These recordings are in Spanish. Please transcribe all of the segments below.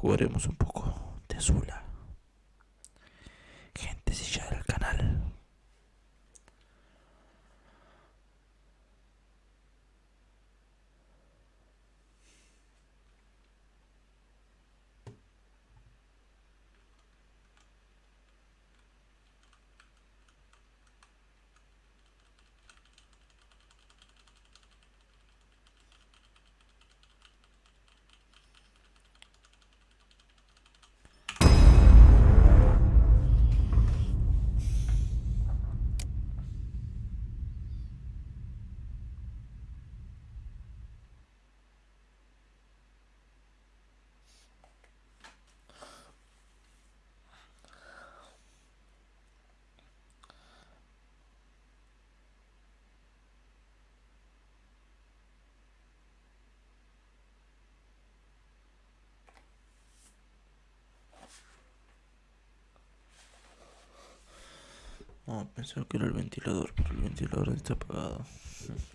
jugaremos un poco de Zula. Pensé que era el ventilador, pero el ventilador está apagado.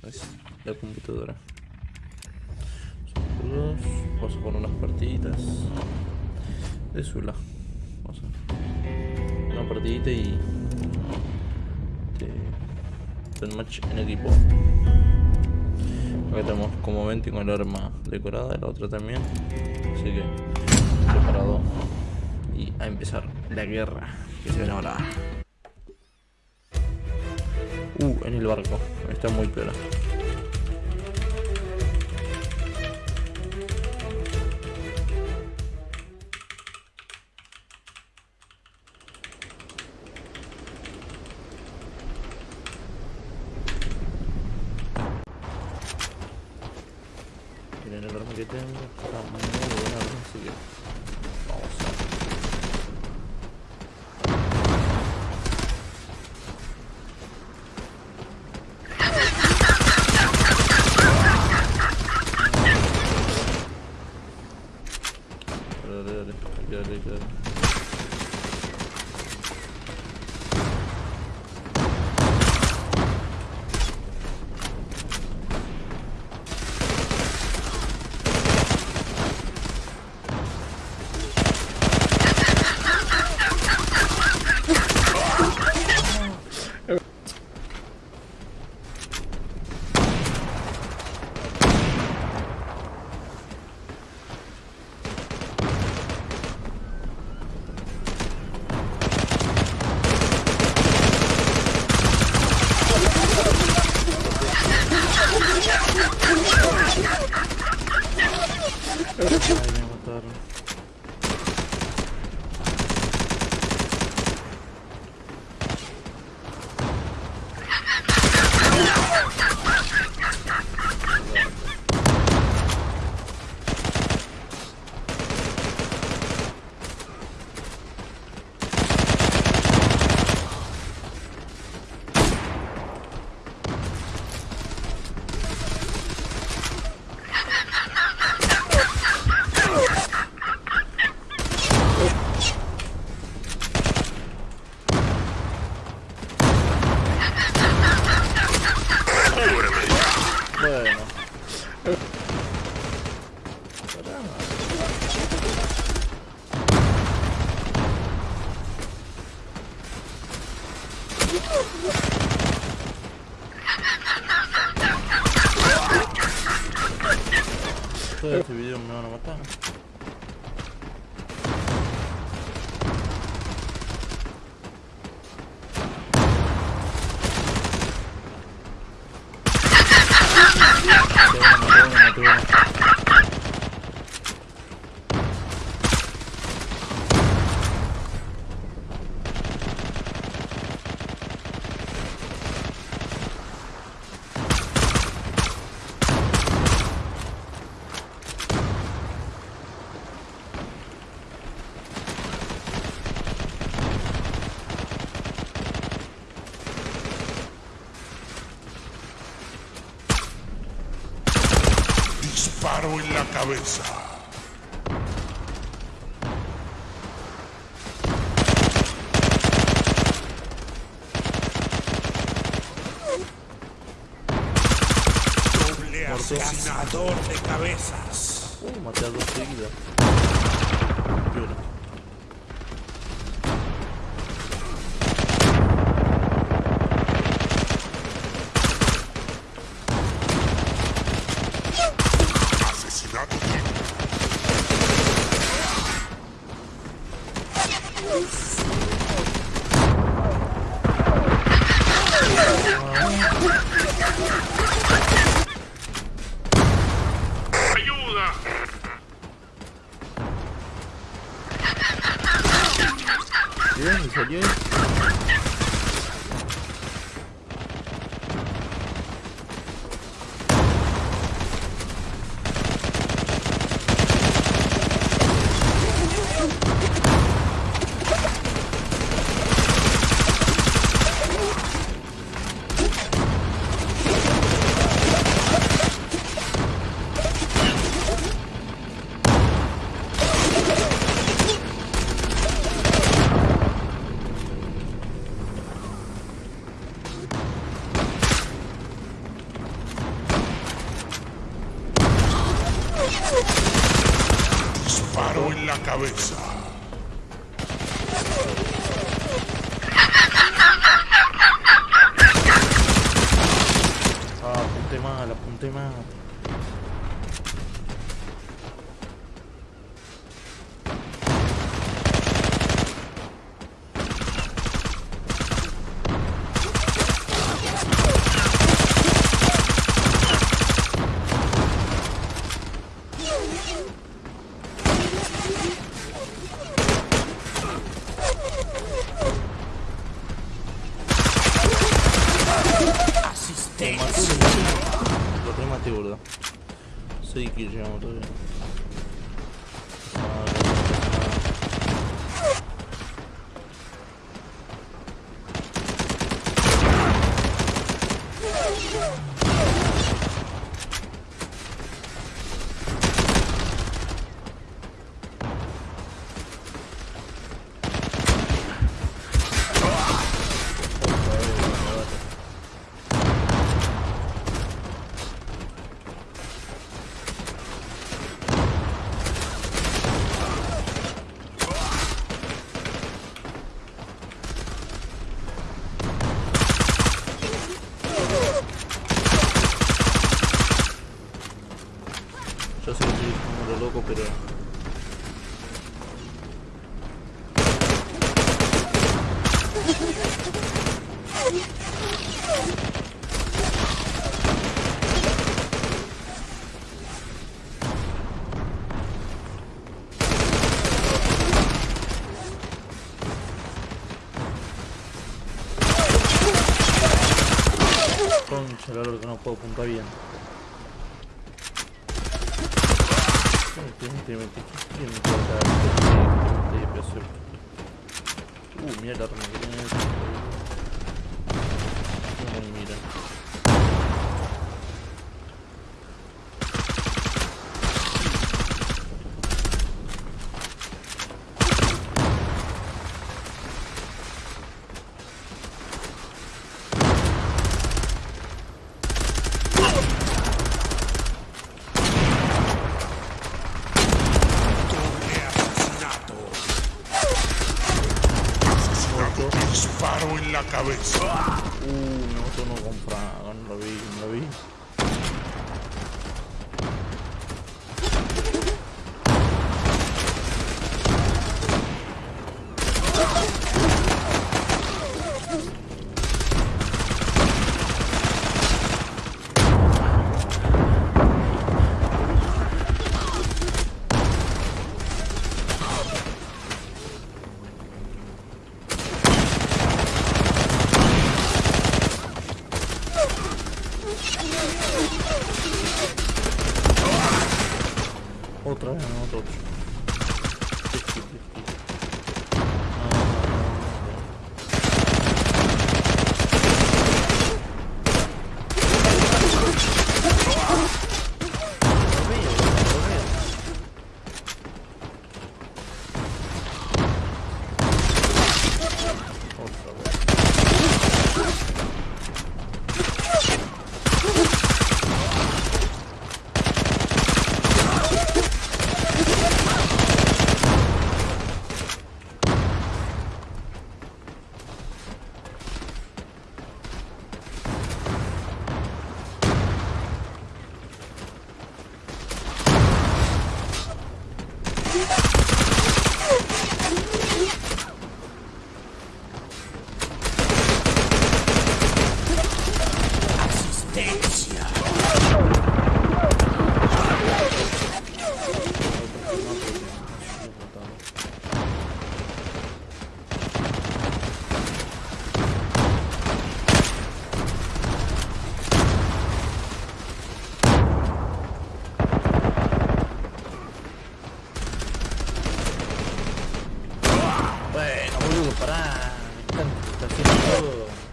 Es la computadora. Vamos a poner unas partiditas de Zula. Vamos a una partidita y de, match en equipo. Acá tenemos como 20 con el arma decorada, la otra también. Así que preparado y a empezar la guerra que se viene ahora. Uh, en el barco. Está muy peor. Todo este video me van a matar. Toma, toma, toma. Disparo en la cabeza. Doble asesinador de cabezas. Uh, maté a dos seguidas. Oh, cabeza. Lo rematé, boludo. 6 kills llevamos todavía. Yo sé que estoy como lo loco, pero... Concha, la que no puedo apuntar bien. não perguntei, mas por que que não colocaram? Eu perguntei, pessoal. Uh, mira da outra maneira. Não mira. Uh, me gustó no comprar, no lo vi, no lo vi. Están está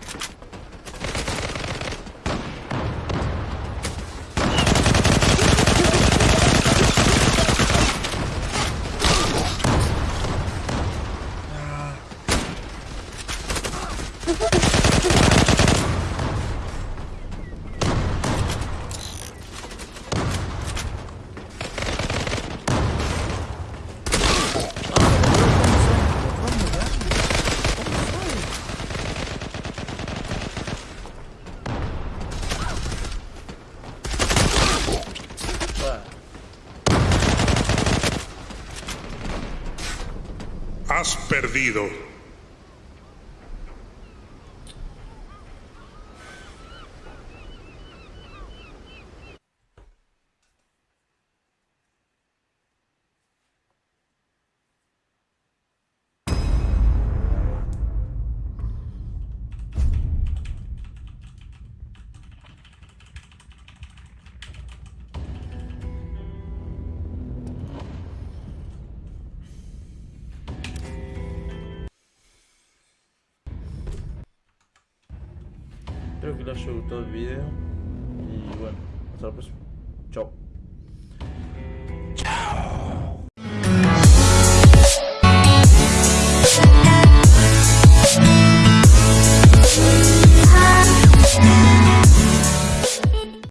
perdido. Espero que les haya gustado el video. Y bueno, hasta la próxima. Chao.